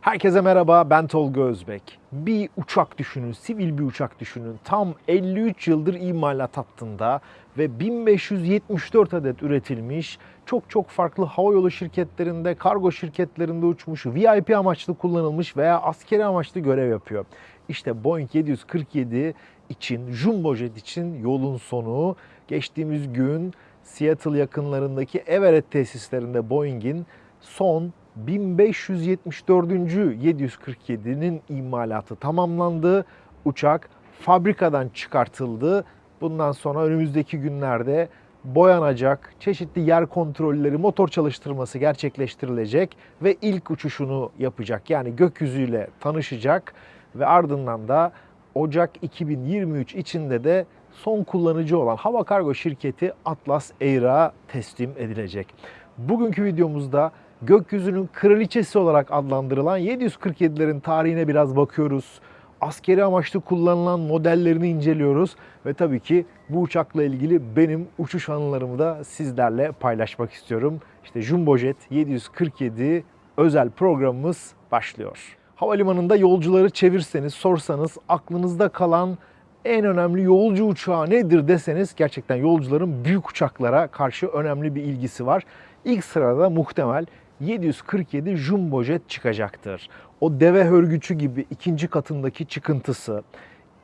Herkese merhaba, ben Tolga Özbek. Bir uçak düşünün, sivil bir uçak düşünün. Tam 53 yıldır imalat hattında ve 1574 adet üretilmiş, çok çok farklı havayolu şirketlerinde, kargo şirketlerinde uçmuş, VIP amaçlı kullanılmış veya askeri amaçlı görev yapıyor. İşte Boeing 747 için, Jumbo Jet için yolun sonu. Geçtiğimiz gün Seattle yakınlarındaki Everett tesislerinde Boeing'in son 1574. 747'nin imalatı tamamlandı. Uçak fabrikadan çıkartıldı. Bundan sonra önümüzdeki günlerde boyanacak, çeşitli yer kontrolleri, motor çalıştırması gerçekleştirilecek ve ilk uçuşunu yapacak. Yani gökyüzüyle tanışacak ve ardından da Ocak 2023 içinde de son kullanıcı olan hava kargo şirketi Atlas Air'a teslim edilecek. Bugünkü videomuzda gökyüzünün kraliçesi olarak adlandırılan 747'lerin tarihine biraz bakıyoruz. Askeri amaçlı kullanılan modellerini inceliyoruz ve tabii ki bu uçakla ilgili benim uçuş anılarımı da sizlerle paylaşmak istiyorum. İşte Jumbo Jet 747 özel programımız başlıyor. Havalimanında yolcuları çevirseniz, sorsanız aklınızda kalan en önemli yolcu uçağı nedir deseniz gerçekten yolcuların büyük uçaklara karşı önemli bir ilgisi var. İlk sırada muhtemel 747 Jumbo Jet çıkacaktır. O deve hörgücü gibi ikinci katındaki çıkıntısı,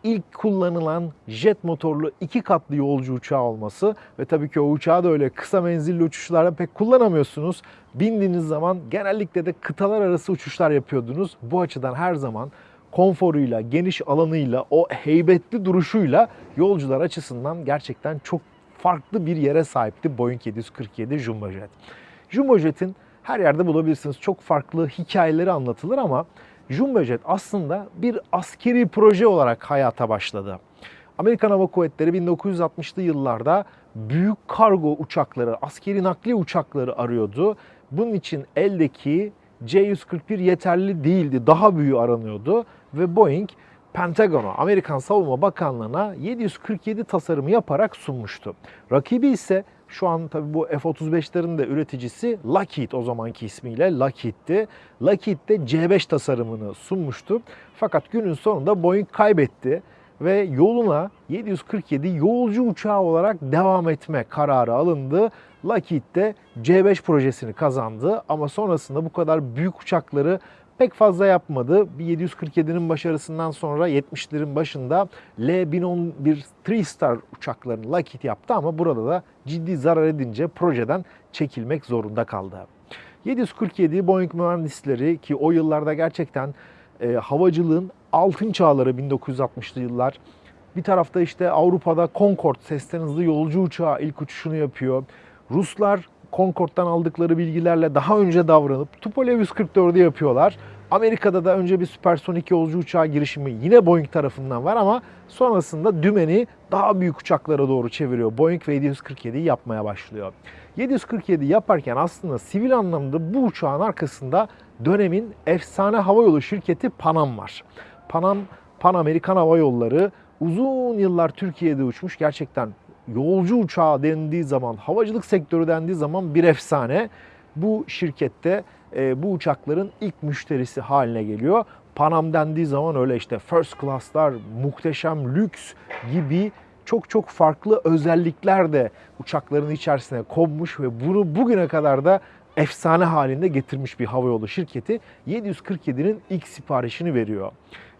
ilk kullanılan jet motorlu iki katlı yolcu uçağı olması ve tabii ki o uçağı da öyle kısa menzilli uçuşlarda pek kullanamıyorsunuz. Bindiğiniz zaman genellikle de kıtalar arası uçuşlar yapıyordunuz. Bu açıdan her zaman konforuyla, geniş alanıyla, o heybetli duruşuyla yolcular açısından gerçekten çok farklı bir yere sahipti Boeing 747 Jumbo Jet. Jumbo Jet'in her yerde bulabilirsiniz. Çok farklı hikayeleri anlatılır ama Jumbo Jet aslında bir askeri proje olarak hayata başladı. Amerikan Hava Kuvvetleri 1960'lı yıllarda büyük kargo uçakları, askeri nakliye uçakları arıyordu. Bunun için eldeki C-141 yeterli değildi, daha büyüğü aranıyordu ve Boeing Pentagon'a, Amerikan Savunma Bakanlığı'na 747 tasarımı yaparak sunmuştu. Rakibi ise şu an tabii bu F-35'lerin de üreticisi Lockheed o zamanki ismiyle Lockheed'ti. Lockheed de C5 tasarımını sunmuştu. Fakat günün sonunda Boeing kaybetti ve yoluna 747 yolcu uçağı olarak devam etme kararı alındı. Lockheed de C5 projesini kazandı ama sonrasında bu kadar büyük uçakları pek fazla yapmadı. Bir 747'nin başarısından sonra 70'lerin başında L-1011 3-star uçaklarını Lockheed yaptı ama burada da ciddi zarar edince projeden çekilmek zorunda kaldı. 747 Boeing mühendisleri ki o yıllarda gerçekten e, havacılığın altın çağları 1960'lı yıllar. Bir tarafta işte Avrupa'da Concorde sesten hızlı yolcu uçağı ilk uçuşunu yapıyor. Ruslar Concorde'dan aldıkları bilgilerle daha önce davranıp Tupolev 144'ü yapıyorlar. Amerika'da da önce bir süpersonik yolcu uçağı girişimi yine Boeing tarafından var ama sonrasında dümeni daha büyük uçaklara doğru çeviriyor. Boeing ve 747'yi yapmaya başlıyor. 747 yaparken aslında sivil anlamda bu uçağın arkasında dönemin efsane havayolu şirketi Panam var. Panam, Pan Amerikan Hava Yolları uzun yıllar Türkiye'de uçmuş. Gerçekten yolcu uçağı dendiği zaman, havacılık sektörü dendiği zaman bir efsane. Bu şirkette e, bu uçakların ilk müşterisi haline geliyor. Panam dendiği zaman öyle işte first class'lar, muhteşem lüks gibi çok çok farklı özellikler de uçakların içerisine konmuş ve bunu bugüne kadar da efsane halinde getirmiş bir havayolu şirketi 747'nin ilk siparişini veriyor.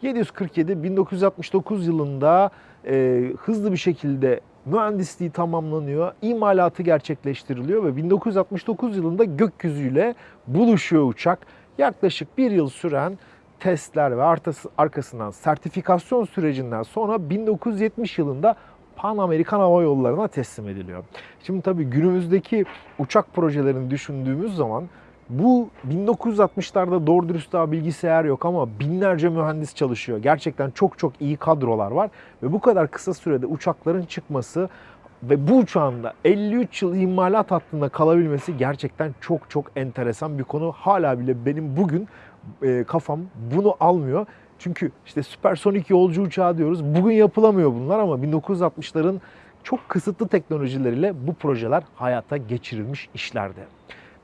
747 1969 yılında e, hızlı bir şekilde mühendisliği tamamlanıyor, imalatı gerçekleştiriliyor ve 1969 yılında gökyüzüyle buluşuyor uçak. Yaklaşık bir yıl süren testler ve arkasından sertifikasyon sürecinden sonra 1970 yılında Pan Amerikan Hava Yolları'na teslim ediliyor. Şimdi tabii günümüzdeki uçak projelerini düşündüğümüz zaman bu 1960'larda doğru dürüst daha bilgisayar yok ama binlerce mühendis çalışıyor. Gerçekten çok çok iyi kadrolar var ve bu kadar kısa sürede uçakların çıkması ve bu uçağın da 53 yıl imalat hattında kalabilmesi gerçekten çok çok enteresan bir konu. Hala bile benim bugün e, kafam bunu almıyor. Çünkü işte süpersonik yolcu uçağı diyoruz. Bugün yapılamıyor bunlar ama 1960'ların çok kısıtlı teknolojileriyle bu projeler hayata geçirilmiş işlerdi.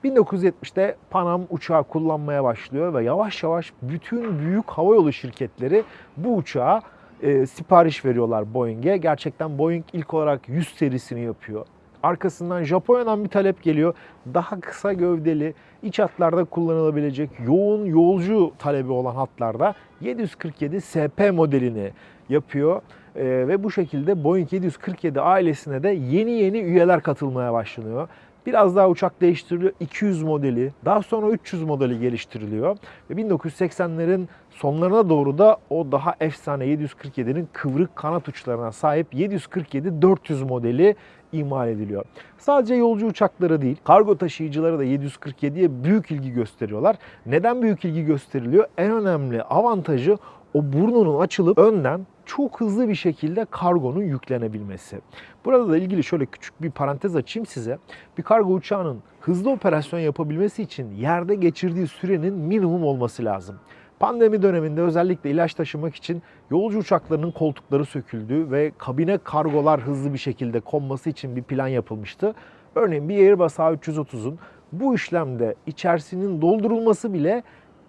1970'te Panam uçağı kullanmaya başlıyor ve yavaş yavaş bütün büyük havayolu şirketleri bu uçağa e, sipariş veriyorlar Boeing'e. Gerçekten Boeing ilk olarak 100 serisini yapıyor. Arkasından Japonya'dan bir talep geliyor. Daha kısa gövdeli, iç hatlarda kullanılabilecek yoğun yolcu talebi olan hatlarda 747 SP modelini yapıyor. Ee, ve bu şekilde Boeing 747 ailesine de yeni yeni üyeler katılmaya başlanıyor. Biraz daha uçak değiştiriliyor. 200 modeli, daha sonra 300 modeli geliştiriliyor. Ve 1980'lerin sonlarına doğru da o daha efsane 747'nin kıvrık kanat uçlarına sahip 747-400 modeli imal ediliyor. Sadece yolcu uçakları değil, kargo taşıyıcıları da 747'ye büyük ilgi gösteriyorlar. Neden büyük ilgi gösteriliyor? En önemli avantajı o burnunun açılıp önden çok hızlı bir şekilde kargonun yüklenebilmesi. Burada da ilgili şöyle küçük bir parantez açayım size. Bir kargo uçağının hızlı operasyon yapabilmesi için yerde geçirdiği sürenin minimum olması lazım. Pandemi döneminde özellikle ilaç taşımak için yolcu uçaklarının koltukları söküldü ve kabine kargolar hızlı bir şekilde konması için bir plan yapılmıştı. Örneğin bir Airbus A330'un bu işlemde içerisinin doldurulması bile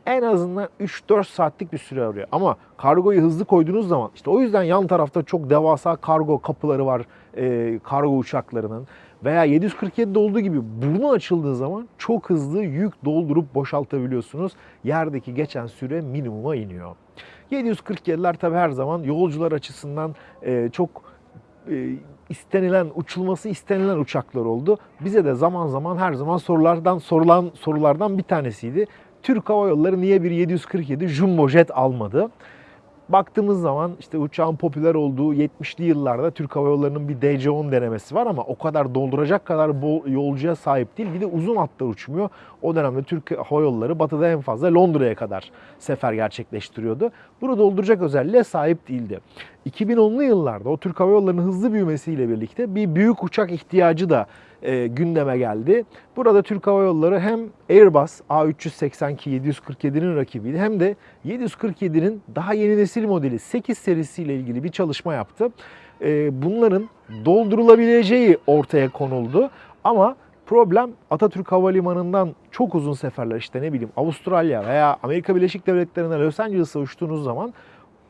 en azından 3-4 saatlik bir süre arıyor. Ama kargoyu hızlı koyduğunuz zaman işte o yüzden yan tarafta çok devasa kargo kapıları var e, kargo uçaklarının. Veya 747'de olduğu gibi burnu açıldığı zaman çok hızlı yük doldurup boşaltabiliyorsunuz. Yerdeki geçen süre minimuma iniyor. 747'ler tabi her zaman yolcular açısından e, çok e, istenilen, uçulması istenilen uçaklar oldu. Bize de zaman zaman her zaman sorulardan sorulan sorulardan bir tanesiydi. Türk Hava Yolları niye bir 747 Jumbo Jet almadı? Baktığımız zaman işte uçağın popüler olduğu 70'li yıllarda Türk Hava Yolları'nın bir DC-10 denemesi var ama o kadar dolduracak kadar bol yolcuya sahip değil. Bir de uzun hatlar uçmuyor. O dönemde Türk Hava Yolları batıda en fazla Londra'ya kadar sefer gerçekleştiriyordu. Bunu dolduracak özelliğe sahip değildi. 2010'lu yıllarda o Türk Hava Yolları'nın hızlı büyümesiyle birlikte bir büyük uçak ihtiyacı da e, gündeme geldi. Burada Türk Hava Yolları hem Airbus A380 ki 747'nin rakibiydi hem de 747'nin daha yeni nesil modeli 8 serisiyle ilgili bir çalışma yaptı. E, bunların doldurulabileceği ortaya konuldu ama problem Atatürk Havalimanı'ndan çok uzun seferler işte ne bileyim Avustralya veya Amerika Birleşik Devletleri'ne Los Angeles'a uçtuğunuz zaman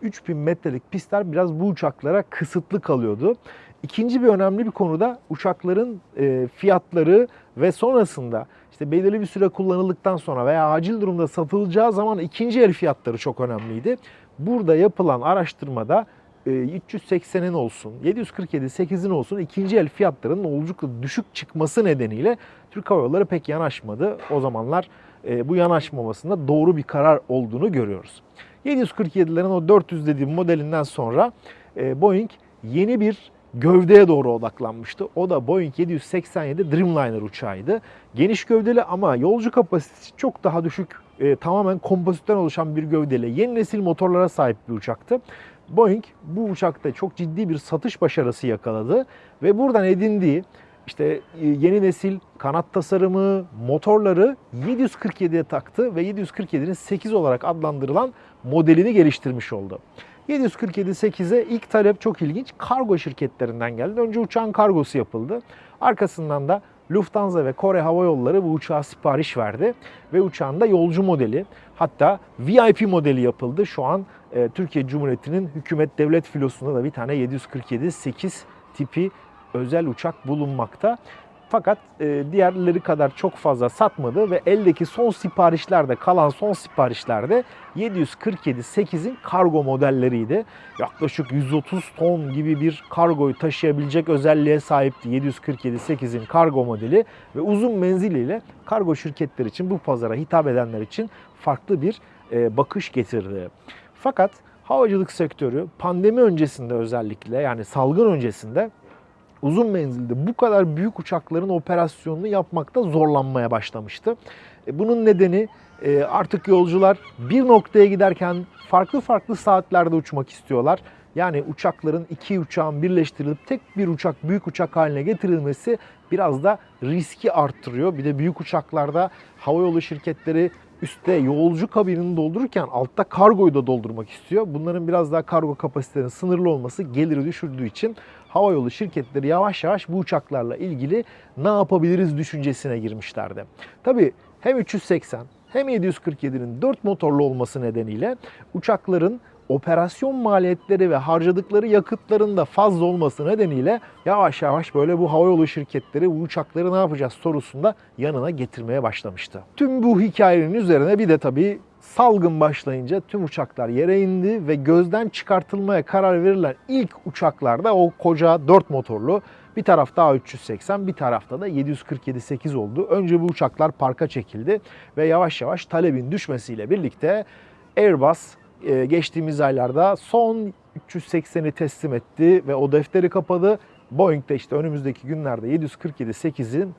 3000 metrelik pistler biraz bu uçaklara kısıtlı kalıyordu. İkinci bir önemli bir konu da uçakların e, fiyatları ve sonrasında işte belirli bir süre kullanıldıktan sonra veya acil durumda satılacağı zaman ikinci el fiyatları çok önemliydi. Burada yapılan araştırmada 380'in olsun, 747 8'in olsun ikinci el fiyatlarının oldukça düşük çıkması nedeniyle Türk Hava Yolları pek yanaşmadı. O zamanlar e, bu yanaşmamasında doğru bir karar olduğunu görüyoruz. 747'lerin o 400 dediğim modelinden sonra e, Boeing yeni bir gövdeye doğru odaklanmıştı. O da Boeing 787 Dreamliner uçağıydı. Geniş gövdeli ama yolcu kapasitesi çok daha düşük, e, tamamen kompozitten oluşan bir gövdeyle yeni nesil motorlara sahip bir uçaktı. Boeing bu uçakta çok ciddi bir satış başarısı yakaladı ve buradan edindiği işte e, yeni nesil kanat tasarımı, motorları 747'ye taktı ve 747'nin 8 olarak adlandırılan modelini geliştirmiş oldu. 747-8'e ilk talep çok ilginç. Kargo şirketlerinden geldi. Önce uçağın kargosu yapıldı. Arkasından da Lufthansa ve Kore Hava Yolları bu uçağa sipariş verdi. Ve uçağın da yolcu modeli hatta VIP modeli yapıldı. Şu an e, Türkiye Cumhuriyeti'nin hükümet devlet filosunda da bir tane 747-8 tipi özel uçak bulunmakta. Fakat e, diğerleri kadar çok fazla satmadı ve eldeki son siparişlerde kalan son siparişlerde 747-8'in kargo modelleriydi. Yaklaşık 130 ton gibi bir kargoyu taşıyabilecek özelliğe sahipti 747-8'in kargo modeli ve uzun menziliyle kargo şirketler için bu pazara hitap edenler için farklı bir e, bakış getirdi. Fakat havacılık sektörü pandemi öncesinde özellikle yani salgın öncesinde uzun menzilde bu kadar büyük uçakların operasyonunu yapmakta zorlanmaya başlamıştı. E, bunun nedeni e, artık yolcular bir noktaya giderken farklı farklı saatlerde uçmak istiyorlar. Yani uçakların iki uçağın birleştirilip tek bir uçak büyük uçak haline getirilmesi biraz da riski arttırıyor. Bir de büyük uçaklarda havayolu şirketleri üstte yolcu kabinini doldururken altta kargoyu da doldurmak istiyor. Bunların biraz daha kargo kapasitelerinin sınırlı olması geliri düşürdüğü için havayolu şirketleri yavaş yavaş bu uçaklarla ilgili ne yapabiliriz düşüncesine girmişlerdi. Tabii hem 380 hem 747'nin 4 motorlu olması nedeniyle uçakların operasyon maliyetleri ve harcadıkları yakıtların da fazla olması nedeniyle yavaş yavaş böyle bu havayolu şirketleri bu uçakları ne yapacağız sorusunda yanına getirmeye başlamıştı. Tüm bu hikayenin üzerine bir de tabii salgın başlayınca tüm uçaklar yere indi ve gözden çıkartılmaya karar verilen ilk uçaklarda o koca 4 motorlu bir tarafta A380 bir tarafta da 747-8 oldu. Önce bu uçaklar parka çekildi ve yavaş yavaş talebin düşmesiyle birlikte Airbus e, geçtiğimiz aylarda son 380'i teslim etti ve o defteri kapadı. Boeing de işte önümüzdeki günlerde 747-8'in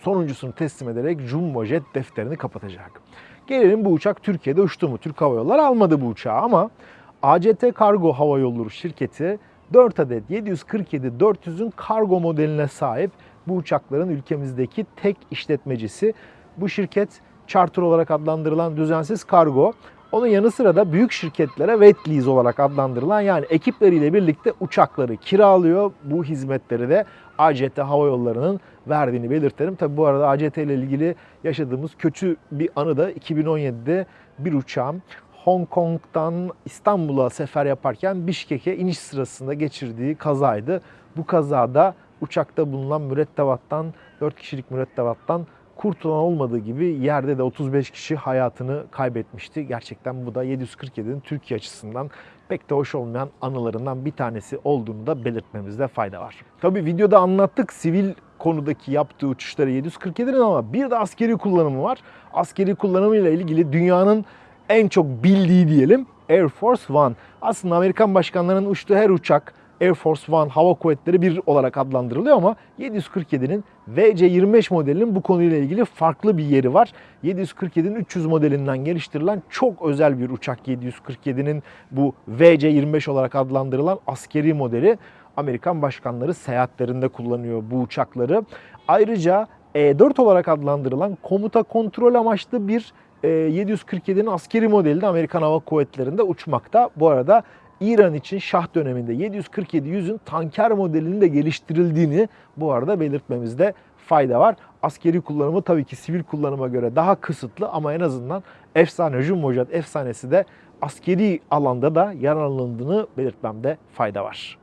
sonuncusunu teslim ederek Jumbo defterini kapatacak. Gelelim bu uçak Türkiye'de uçtu mu? Türk Hava Yolları almadı bu uçağı ama ACT Kargo Hava Yolları şirketi 4 adet 747-400'ün kargo modeline sahip bu uçakların ülkemizdeki tek işletmecisi. Bu şirket charter olarak adlandırılan düzensiz kargo. Onun yanı sıra da büyük şirketlere wet lease olarak adlandırılan yani ekipleriyle birlikte uçakları kiralıyor. Bu hizmetleri de ACT Hava Yolları'nın verdiğini belirtelim. Tabi bu arada ACT ile ilgili yaşadığımız kötü bir anı da 2017'de bir uçağım Hong Kong'dan İstanbul'a sefer yaparken Bişkek'e iniş sırasında geçirdiği kazaydı. Bu kazada uçakta bulunan mürettebattan 4 kişilik mürettebattan kurtulan olmadığı gibi yerde de 35 kişi hayatını kaybetmişti. Gerçekten bu da 747'nin Türkiye açısından pek de hoş olmayan anılarından bir tanesi olduğunu da belirtmemizde fayda var. Tabi videoda anlattık sivil konudaki yaptığı uçuşları 747'nin ama bir de askeri kullanımı var. Askeri kullanımıyla ilgili dünyanın en çok bildiği diyelim Air Force One. Aslında Amerikan başkanlarının uçtuğu her uçak Air Force One hava kuvvetleri bir olarak adlandırılıyor ama 747'nin VC-25 modelinin bu konuyla ilgili farklı bir yeri var. 747'nin 300 modelinden geliştirilen çok özel bir uçak 747'nin bu VC-25 olarak adlandırılan askeri modeli. Amerikan başkanları seyahatlerinde kullanıyor bu uçakları. Ayrıca E4 olarak adlandırılan komuta kontrol amaçlı bir 747'nin askeri modeli de Amerikan Hava Kuvvetleri'nde uçmakta. Bu arada İran için Şah döneminde 747-100'ün tanker modelinin de geliştirildiğini bu arada belirtmemizde fayda var. Askeri kullanımı tabii ki sivil kullanıma göre daha kısıtlı ama en azından efsane Jumbo Jet efsanesi de askeri alanda da yararlandığını belirtmemde fayda var.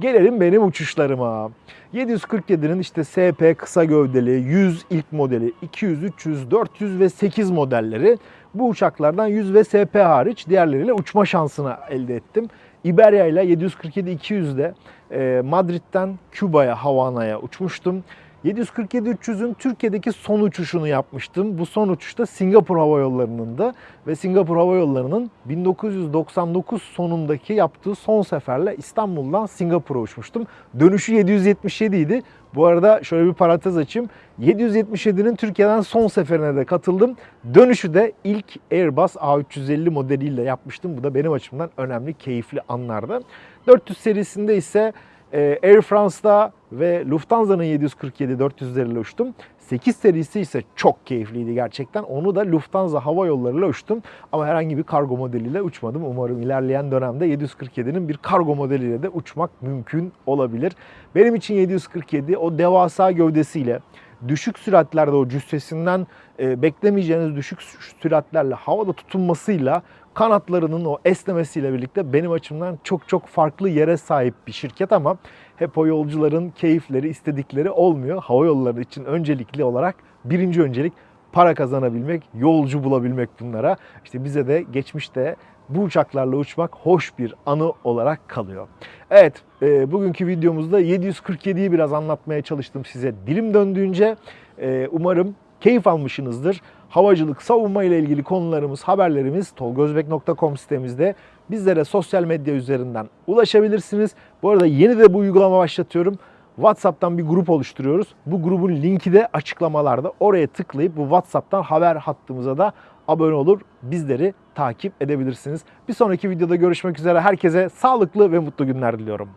Gelelim benim uçuşlarıma. 747'nin işte SP kısa gövdeli, 100 ilk modeli, 200, 300, 400 ve 8 modelleri. Bu uçaklardan 100 ve SP hariç diğerleriyle uçma şansını elde ettim. Iberia ile 747-200'de e, Madrid'den Küba'ya, Havana'ya uçmuştum. 747-300'ün Türkiye'deki son uçuşunu yapmıştım. Bu son uçuşta Singapur Hava Yolları'nın da ve Singapur Hava Yolları'nın 1999 sonundaki yaptığı son seferle İstanbul'dan Singapur'a uçmuştum. Dönüşü 777 idi. Bu arada şöyle bir parantez açayım. 777'nin Türkiye'den son seferine de katıldım. Dönüşü de ilk Airbus A350 modeliyle yapmıştım. Bu da benim açımdan önemli, keyifli anlardı. 400 serisinde ise Air France'da ve Lufthansa'nın 747-400'leriyle uçtum. 8 serisi ise çok keyifliydi gerçekten. Onu da Lufthansa Hava Yolları'yla uçtum. Ama herhangi bir kargo modeliyle uçmadım. Umarım ilerleyen dönemde 747'nin bir kargo modeliyle de uçmak mümkün olabilir. Benim için 747 o devasa gövdesiyle düşük süratlerde o cüssesinden e, beklemeyeceğiniz düşük süratlerle havada tutunmasıyla kanatlarının o esnemesiyle birlikte benim açımdan çok çok farklı yere sahip bir şirket ama hep o yolcuların keyifleri, istedikleri olmuyor. Hava yolları için öncelikli olarak birinci öncelik para kazanabilmek, yolcu bulabilmek bunlara. İşte bize de geçmişte bu uçaklarla uçmak hoş bir anı olarak kalıyor. Evet, e, bugünkü videomuzda 747'yi biraz anlatmaya çalıştım size dilim döndüğünce. E, umarım keyif almışsınızdır. Havacılık, savunma ile ilgili konularımız, haberlerimiz tolgozbek.com sitemizde. Bizlere sosyal medya üzerinden ulaşabilirsiniz. Bu arada yeni de bu uygulama başlatıyorum. WhatsApp'tan bir grup oluşturuyoruz. Bu grubun linki de açıklamalarda. Oraya tıklayıp bu WhatsApp'tan haber hattımıza da abone olur. Bizleri takip edebilirsiniz. Bir sonraki videoda görüşmek üzere. Herkese sağlıklı ve mutlu günler diliyorum.